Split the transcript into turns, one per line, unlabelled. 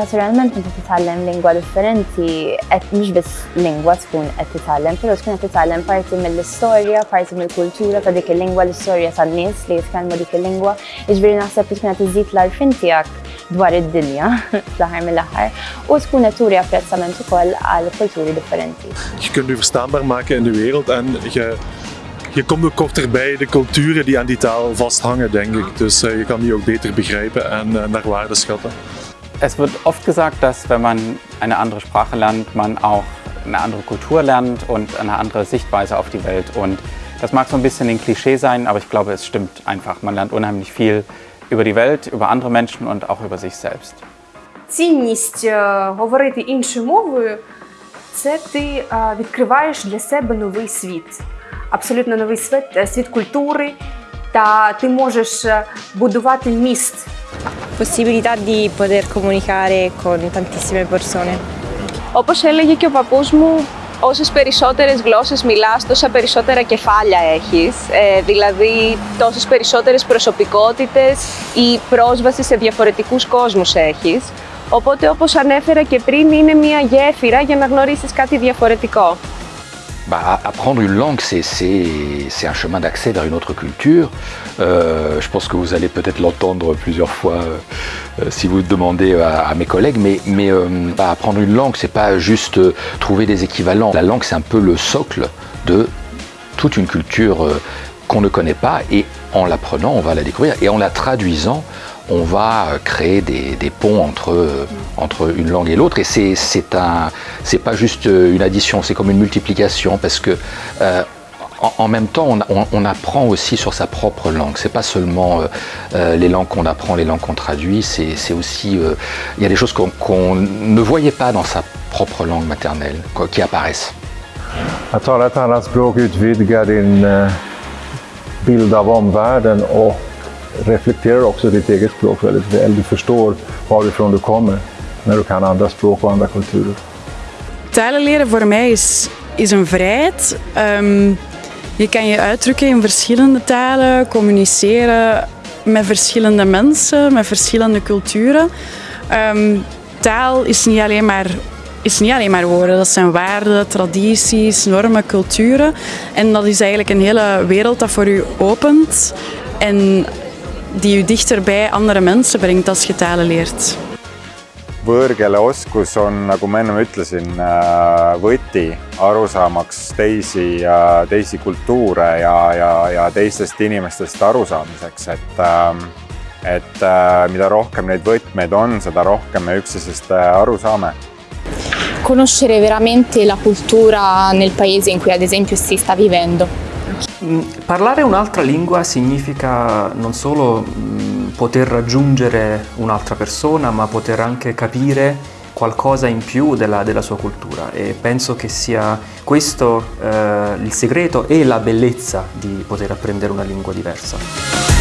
Naturalment inti titgħallem lingwa differenti, qed mhux biss lingwa tkun qed titgħallem, però tkun qed titgħallem parti mill-istorja, parti mill-kultura ta' dik il-lingwa, l-istorja tan-nies li jitkellmu dik il-lingwa. Jiġifieri naħseb li tkun qed iżid l-arfin tiegħek dwar id-dinja fl-aħħar mill-aħħar u tkun qed turi apprezzament ukoll għal kulturi differenti.
Je kunt u verstaanbaar maken in de wereld en je, je komt ook korter bij de culturen die aan die taal vasthangen, denk ik. Dus uh, je kan die ook beter begrijpen en uh, naar waarde schatten.
Es wird oft gesagt, dass wenn man eine andere Sprache lernt, man auch eine andere Kultur lernt und eine andere Sichtweise auf die Welt. Und das mag so ein bisschen ein Klischee sein, aber ich glaube, es stimmt einfach. Man lernt unheimlich viel über die Welt, über andere Menschen und auch über sich selbst.
Цінність е, говорити іншою мовою це ти е, відкриваєш для себе новий світ. Абсолютно новий світ, е, світ культури, та ти можеш е, будувати міст
possibilità di poter comunicare con tantissime persone.
Όπως έλεγε και ο παππούς μου, όσες περισσότερες γλώσσες μιλάς, τόσα περισσότερα κεφάλια έχεις. Ε, δηλαδή, τόσες περισσότερες προσωπικότητες ή πρόσβαση σε διαφορετικούς κόσμους έχεις. Οπότε, όπως ανέφερα και πριν, είναι μια γέφυρα για να γνωρίσεις κάτι διαφορετικό.
Bah, apprendre une langue, c'est un chemin d'accès vers une autre culture. Euh, je pense que vous allez peut-être l'entendre plusieurs fois euh, si vous demandez à, mes collègues, mais, euh, bah, apprendre une langue, c'est pas juste trouver des équivalents. La langue, c'est un peu le socle de toute une culture qu'on ne connaît pas, et en l'apprenant, on va la découvrir, et en la traduisant, on va créer des, ponts entre, entre une langue et l'autre. Et c'est un, pas juste une addition, c'est comme une multiplication parce que euh, en, même temps, on, apprend aussi sur sa propre langue. C'est pas seulement euh, euh, les langues qu'on apprend, les langues qu'on traduit. C'est aussi, il y a des choses qu'on qu ne voyait pas dans sa propre langue maternelle qui apparaissent.
Och reflekterar också ditt eget språk väldigt väl. Du förstår varifrån du kommer när du kan andra språk och andra kulturer.
Talen leren voor mij is, is een vrijheid. Um, je kan je uitdrukken in verschillende talen, communiceren met verschillende mensen, met verschillende culturen. Um, taal is niet alleen maar is niet alleen maar woorden, dat zijn waarden, tradities, normen, culturen. En dat is eigenlijk een hele wereld dat voor u opent en die u dichter bij andere mensen brengt als je talen leert.
võõrkeele oskus on, nagu ma ennem ütlesin, võti arusaamaks teisi, teisi kultuure ja, ja, ja teistest inimestest arusaamiseks, et et mida rohkem neid võtmeid on, seda rohkem me üksteisest aru saame.
Conoscere veramente la cultura nel paese in cui ad esempio si sta vivendo.
Parlare un'altra lingua significa non solo poter raggiungere un'altra persona, ma poter anche capire qualcosa in più della, della sua cultura e penso che sia questo eh, il segreto e la bellezza di poter apprendere una lingua diversa.